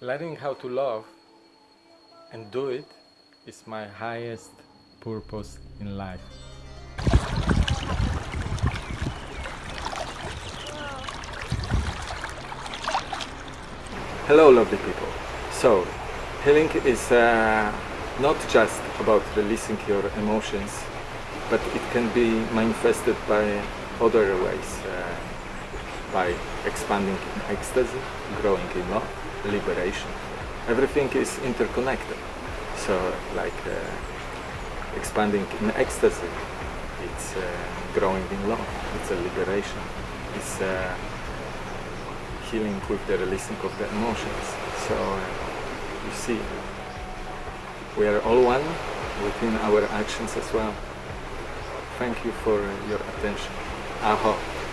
learning how to love and do it is my highest purpose in life. Hello lovely people. So, healing is uh, not just about releasing your emotions, but it can be manifested by other ways. Uh, by expanding in ecstasy, growing in love, liberation. Everything is interconnected. So like uh, expanding in ecstasy, it's uh, growing in love, it's a liberation, it's uh, healing with the releasing of the emotions. So uh, you see, we are all one within our actions as well. Thank you for your attention. Aho.